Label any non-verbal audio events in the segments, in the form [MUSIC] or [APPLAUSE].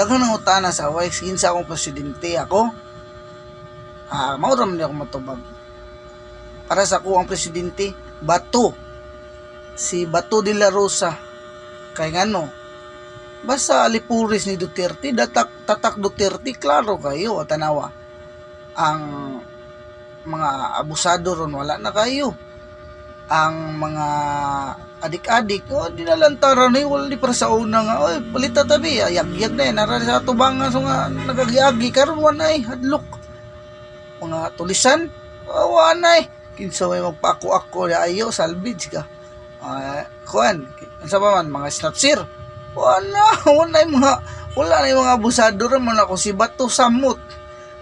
Daghan ng utana sa away kinsa akong presidente ako. Ah, mao ra man ako matubag. Para sa ako ang presidente, Bato. Si Bato de la Rosa. Kay ngano? Basta alipuris ni Duterte, datak tatak Duterte, klaro kayo, tanawa. Ang mga abusado ron wala na kayo. Ang mga adik-adik, oh, dinalantaran ni wala di para sa una nga, oy, palita tabi, ayag-yag na yan, nara sa tubangan, so nga, nagagiagi, karon ay, hadlok. Mga tulisan, oh, wala ay, kinsa may magpako-ako na ayo, salvage ka. Uh, kuan, sa pa man, mga snapsir, wala, [LAUGHS] wala ay mga, wala na yung mga abusado rin man ako, si Bato Samot.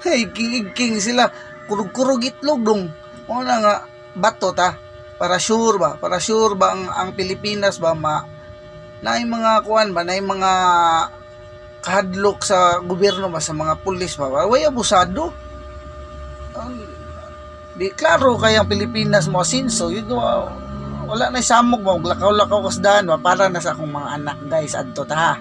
Hey, king-king sila, kurug-kurug itlog dong. Wala nga, bato ta para sure ba? Para sure ba ang, ang Pilipinas ba ma na yung mga kuan ba na yung mga kahadlok sa gobyerno ba sa mga pulis ba way abusado. Ang- di klaro kay ang Pilipinas mo asinso yun wa- wala na samok mo lakaw-lakaw kasdahan ba? Para na sa akong mga anak guys adto ta ha